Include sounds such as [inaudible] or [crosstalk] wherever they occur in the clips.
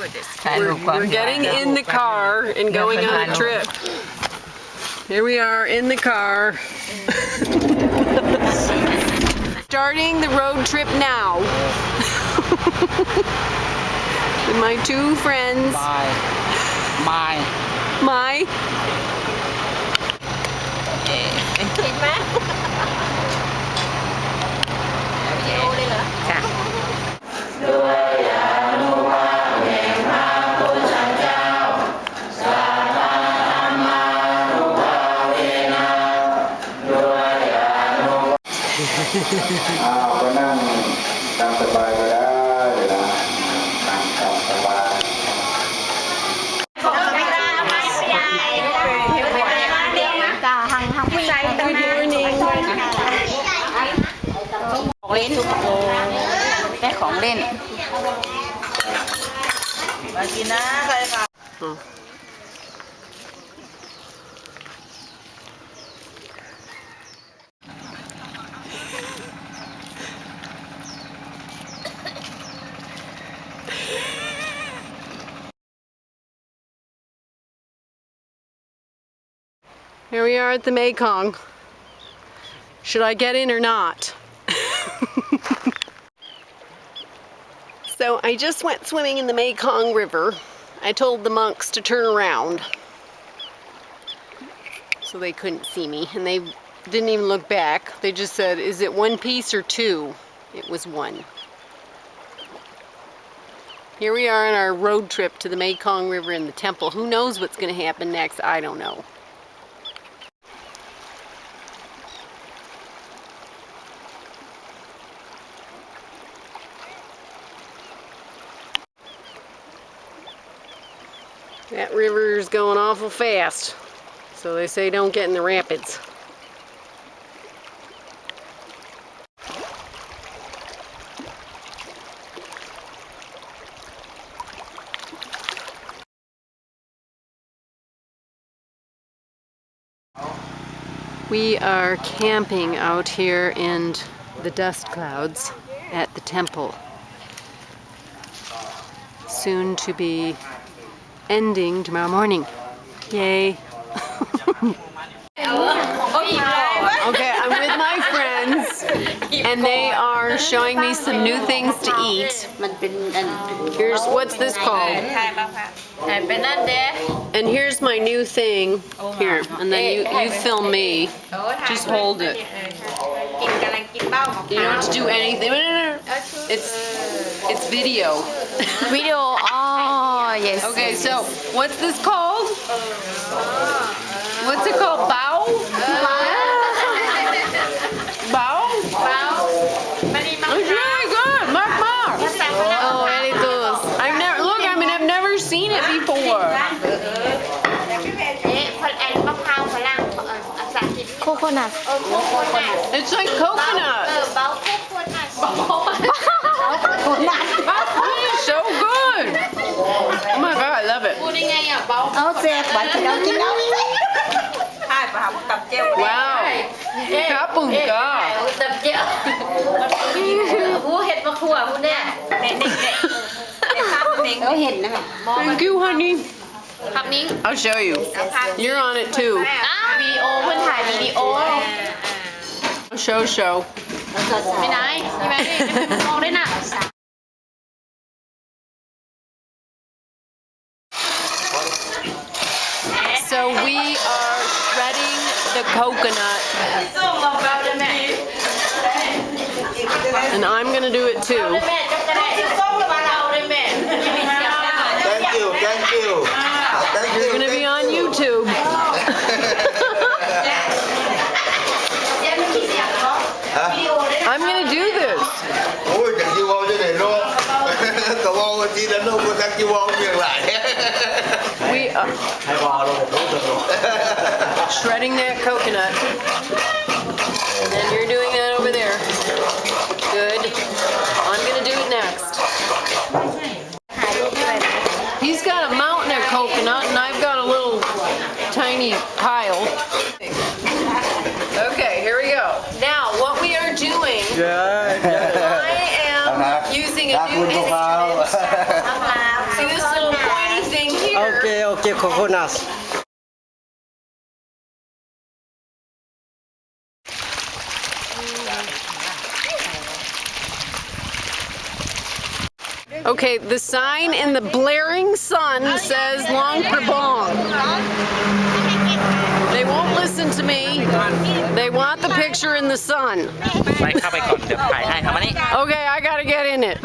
We're, we're getting in the car and going on a trip. Here we are in the car. [laughs] Starting the road trip now. [laughs] With my two friends. My. My. My. ก็นั่งตามสบายก็ได้เดี๋ยนะนั่งตามสบายจ้าทางทางผู้ชายตั้งแต่ของเล่นได้ของเล่นมากินนะใครค่ะ Here we are at the Mekong. Should I get in or not? [laughs] so I just went swimming in the Mekong River. I told the monks to turn around so they couldn't see me and they didn't even look back. They just said, is it one piece or two? It was one. Here we are on our road trip to the Mekong River and the temple. Who knows what's going to happen next? I don't know. That river's going awful fast. So they say don't get in the rapids. We are camping out here in the dust clouds at the temple. Soon to be ending tomorrow morning. Yay. okay, I'm with my friends and they are showing me some new things to eat. Here's, what's this called? And here's my new thing. Here, and then you, you film me. Just hold it. You don't have to do anything. It's, it's video. Video [laughs] Yes. Okay, yes, so yes. what's this called? What's it called? Bao? Bao? Bao? It's really good. Mark Mark. Oh, manitos. I've never, look, I mean, I've never seen it before. Coconut. It's like coconut so good. Oh my god, I love it. Ô xe bạn thì đâu chứ đâu. Hai bà học tập treo. Wow. Cá bừng cơ. Tập treo. Vua hết mà khua vua nè. Nè. Thank you, honey. I'll show you. You're on it too. Video, I'll show, show. ไม่ไหนใช่ไหมมองได้น่ะ So we are shredding the coconut, and I'm gonna do it too. we are shredding that coconut. And then you're doing that over there. Good. I'm gonna do it next. He's got a mountain of coconut and I've got a little tiny pile. Okay here we go. Now what we are doing yeah, yeah. I am [laughs] using a new Jonas. Okay, the sign in the blaring sun says Luang Prabang. They won't listen to me. They want the picture in the sun. Okay, I gotta get in it.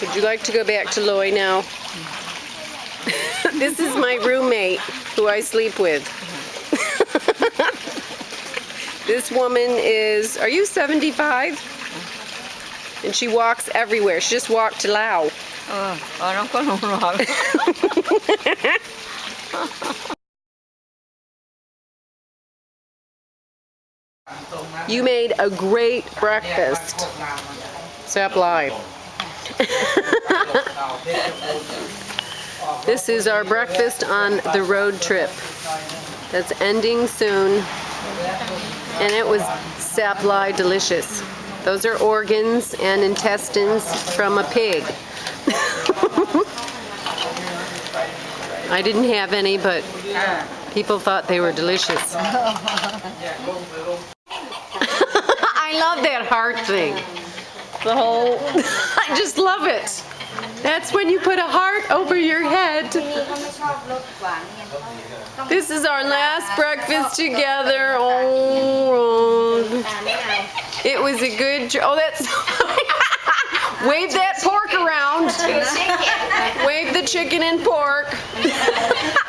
Would you like to go back to Loy now? This is my roommate who I sleep with. [laughs] this woman is, are you 75? And she walks everywhere. She just walked to Lao. you made a great breakfast. Step live. [laughs] this is our breakfast on the road trip. That's ending soon. And it was sapli delicious. Those are organs and intestines from a pig. [laughs] I didn't have any, but people thought they were delicious. [laughs] I love that heart thing. The whole, [laughs] I just love it. That's when you put a heart over your head. This is our last breakfast together. Oh, it was a good. Oh, that's. [laughs] Wave that pork around. Wave the chicken and pork. [laughs]